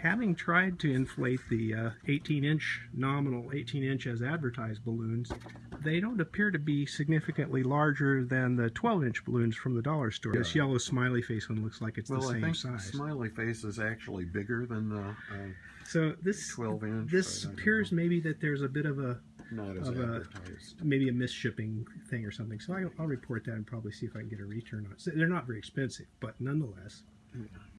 having tried to inflate the uh, 18 inch nominal 18 inch as advertised balloons, they don't appear to be significantly larger than the 12 inch balloons from the dollar store. This yellow smiley face one looks like it's Well, the I think size. smiley face is actually bigger than the uh, so this 12 inch. this appears maybe that there's a bit of a not as of a- maybe a misshipping thing or something. So I'll report that and probably see if I can get a return on it. So they're not very expensive, but nonetheless,